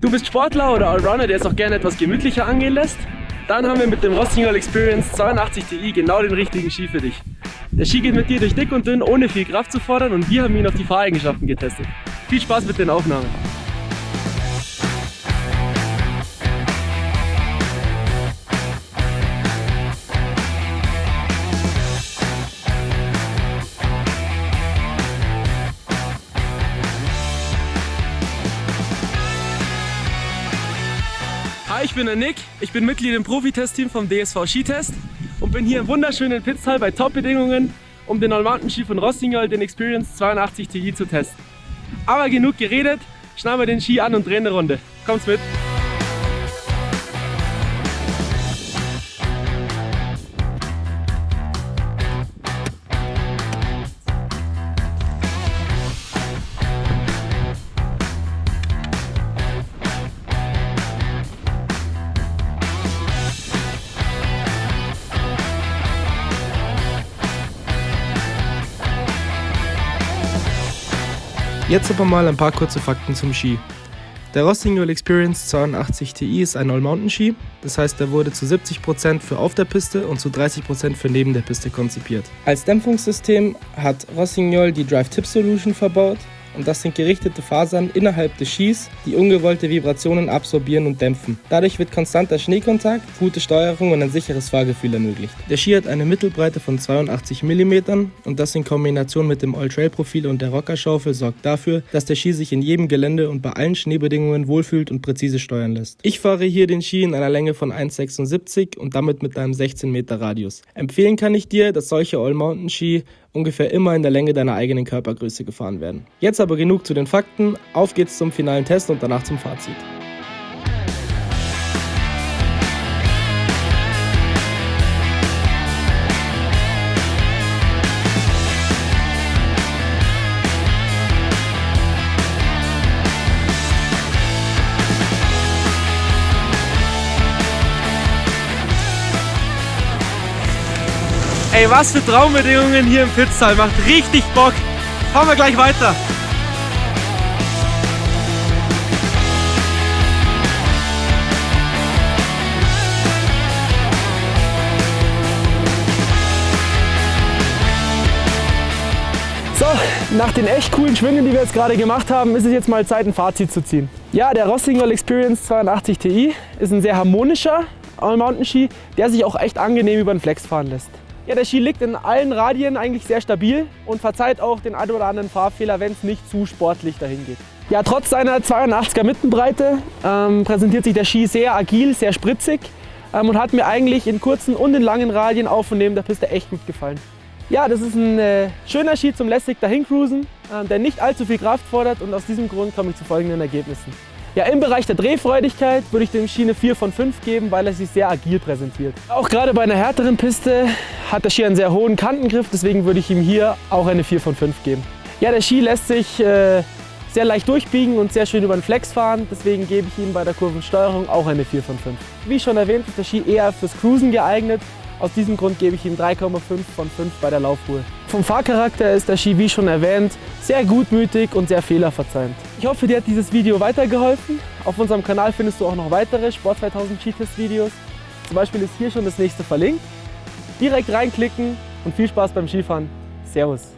Du bist Sportler oder Allrounder, der es auch gerne etwas gemütlicher angehen lässt? Dann haben wir mit dem Rossignol Experience 82 Ti genau den richtigen Ski für dich. Der Ski geht mit dir durch dick und dünn, ohne viel Kraft zu fordern und wir haben ihn auf die Fahreigenschaften getestet. Viel Spaß mit den Aufnahmen! Hi, ich bin der Nick. Ich bin Mitglied im Profi-Testteam vom DSV Skitest und bin hier im wunderschönen Pitztal bei Top-Bedingungen, um den All-Mountain-Ski von Rossignol, den Experience 82 Ti zu testen. Aber genug geredet, schneiden wir den Ski an und drehen eine Runde. Kommt's mit! Jetzt aber mal ein paar kurze Fakten zum Ski. Der Rossignol Experience 82 Ti ist ein All-Mountain-Ski, das heißt, er wurde zu 70% für auf der Piste und zu 30% für neben der Piste konzipiert. Als Dämpfungssystem hat Rossignol die Drive Tip Solution verbaut, und das sind gerichtete Fasern innerhalb des Skis, die ungewollte Vibrationen absorbieren und dämpfen. Dadurch wird konstanter Schneekontakt, gute Steuerung und ein sicheres Fahrgefühl ermöglicht. Der Ski hat eine Mittelbreite von 82 mm und das in Kombination mit dem All-Trail-Profil und der Rockerschaufel sorgt dafür, dass der Ski sich in jedem Gelände und bei allen Schneebedingungen wohlfühlt und präzise steuern lässt. Ich fahre hier den Ski in einer Länge von 1,76 und damit mit einem 16 Meter Radius. Empfehlen kann ich dir, dass solche All-Mountain-Ski ungefähr immer in der Länge deiner eigenen Körpergröße gefahren werden. Jetzt aber genug zu den Fakten, auf geht's zum finalen Test und danach zum Fazit. Ey, was für Traumbedingungen hier im Pitztal. Macht richtig Bock. Fahren wir gleich weiter. So, nach den echt coolen Schwüngen, die wir jetzt gerade gemacht haben, ist es jetzt mal Zeit, ein Fazit zu ziehen. Ja, der Rossignol Experience 82 Ti ist ein sehr harmonischer All-Mountain-Ski, der sich auch echt angenehm über den Flex fahren lässt. Ja, der Ski liegt in allen Radien eigentlich sehr stabil und verzeiht auch den ein oder anderen Fahrfehler, wenn es nicht zu sportlich dahin geht. Ja, trotz seiner 82er Mittenbreite ähm, präsentiert sich der Ski sehr agil, sehr spritzig ähm, und hat mir eigentlich in kurzen und in langen Radien auf und neben der Piste echt gut gefallen. Ja, das ist ein äh, schöner Ski zum lässig dahin cruisen, äh, der nicht allzu viel Kraft fordert und aus diesem Grund komme ich zu folgenden Ergebnissen. Ja, im Bereich der Drehfreudigkeit würde ich dem Ski eine 4 von 5 geben, weil er sich sehr agil präsentiert. Auch gerade bei einer härteren Piste hat der Ski einen sehr hohen Kantengriff, deswegen würde ich ihm hier auch eine 4 von 5 geben. Ja, der Ski lässt sich äh, sehr leicht durchbiegen und sehr schön über den Flex fahren, deswegen gebe ich ihm bei der Kurvensteuerung auch eine 4 von 5. Wie schon erwähnt, ist der Ski eher fürs Cruisen geeignet aus diesem Grund gebe ich ihm 3,5 von 5 bei der Laufruhe. Vom Fahrcharakter ist der Ski, wie schon erwähnt, sehr gutmütig und sehr fehlerverzeihend. Ich hoffe, dir hat dieses Video weitergeholfen. Auf unserem Kanal findest du auch noch weitere Sport 2000 Skitest Videos. Zum Beispiel ist hier schon das nächste verlinkt. Direkt reinklicken und viel Spaß beim Skifahren. Servus!